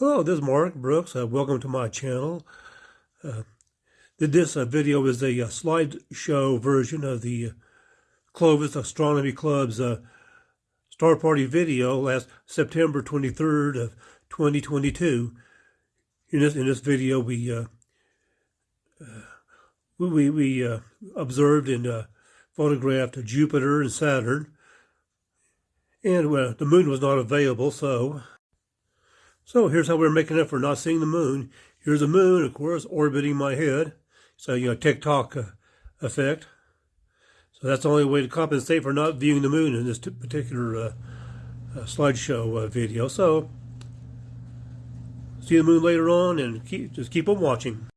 Hello, this is Mark Brooks. Uh, welcome to my channel. Uh, this uh, video is a, uh, slideshow version of the uh, Clovis Astronomy Club's uh, Star Party video last September 23rd of 2022. In this in this video, we we we observed and photographed Jupiter and Saturn, and the moon was not available, so so here's how we're making up for not seeing the moon. Here's the moon, of course, orbiting my head. So, you know, tick-tock uh, effect. So that's the only way to compensate for not viewing the moon in this particular uh, uh, slideshow uh, video. So, see the moon later on and keep, just keep on watching.